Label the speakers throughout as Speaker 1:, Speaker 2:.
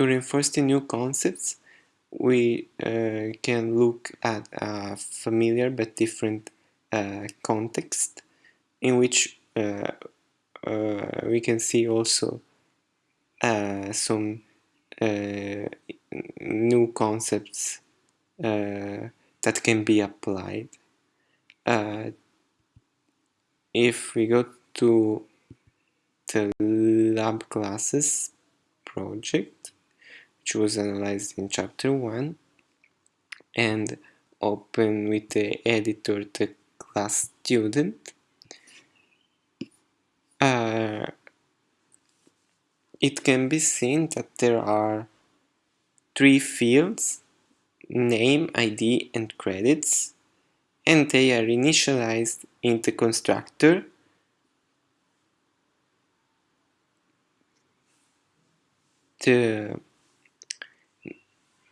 Speaker 1: To reinforce the new concepts, we uh, can look at a familiar but different uh, context in which uh, uh we can see also uh, some uh, new concepts that can be applied. if we go to the lab classes project, which was analyzed in chapter 1 and open with the editor the class student. Uh, it can be seen that there are three fields name, ID and credits and they are initialized in the constructor. The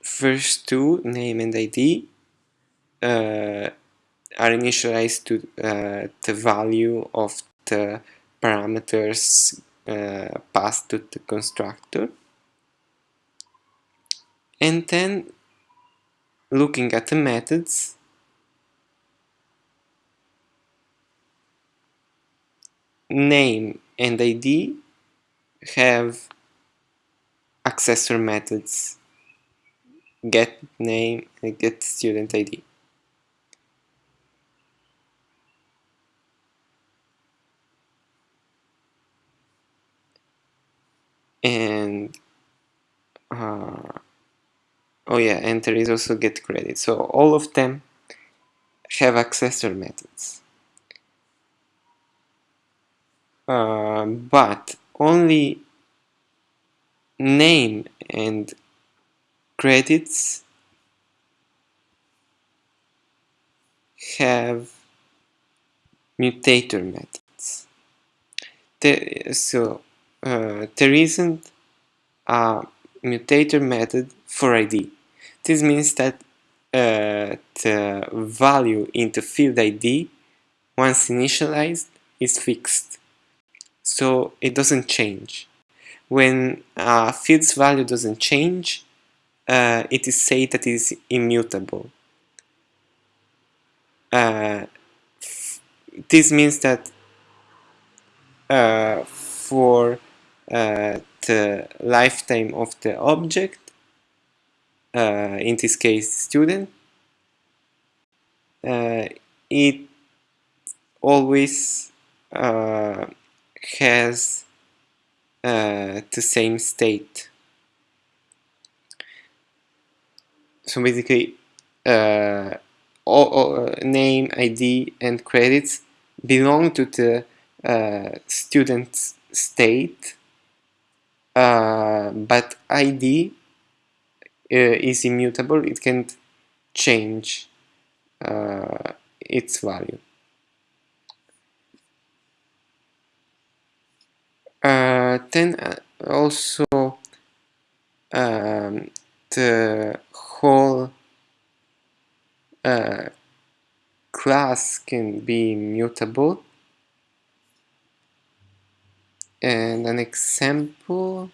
Speaker 1: first two, name and ID, uh, are initialized to uh, the value of the parameters uh, passed to the constructor. And then looking at the methods, name and ID have accessor methods get name and get student ID. And uh, oh yeah, and there is also get credit. So all of them have accessor methods. Uh, but only name and credits have mutator methods. There, so uh, there isn't a mutator method for ID. This means that uh, the value in the field ID once initialized is fixed so it doesn't change when a field's value doesn't change uh, it is said that it is immutable. Uh, this means that uh, for uh, the lifetime of the object, uh, in this case student, uh, it always has the same state so basically uh, all, all, uh, name, ID and credits belong to the uh, student state uh, but ID uh, is immutable, it can't change uh, its value. then also um, the whole uh, class can be mutable. And an example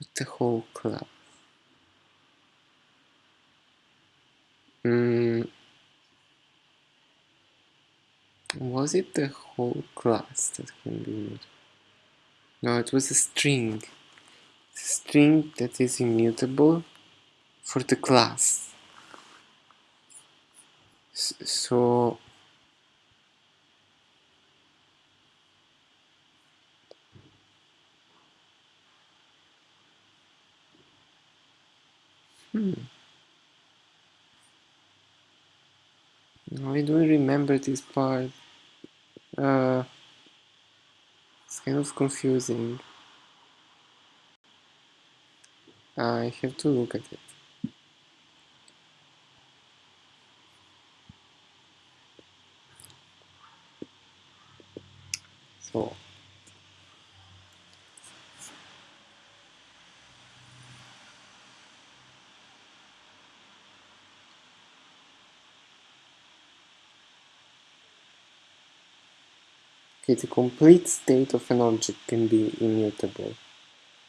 Speaker 1: with the whole class mm, was it the whole class that can be mutable? No, it was a string. string that is immutable for the class. So Hmm. I don't remember this part. Uh, it's kind of confusing. I have to look at it. Okay, the complete state of an object can be immutable.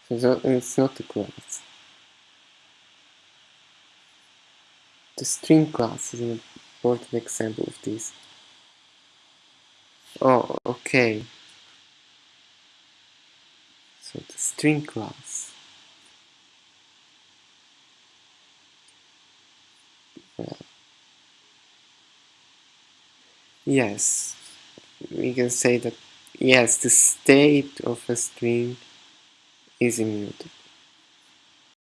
Speaker 1: So it's not a class. The string class is an important example of this. Oh, okay. So the string class. Yes, we can say that yes, the state of a string is immutable.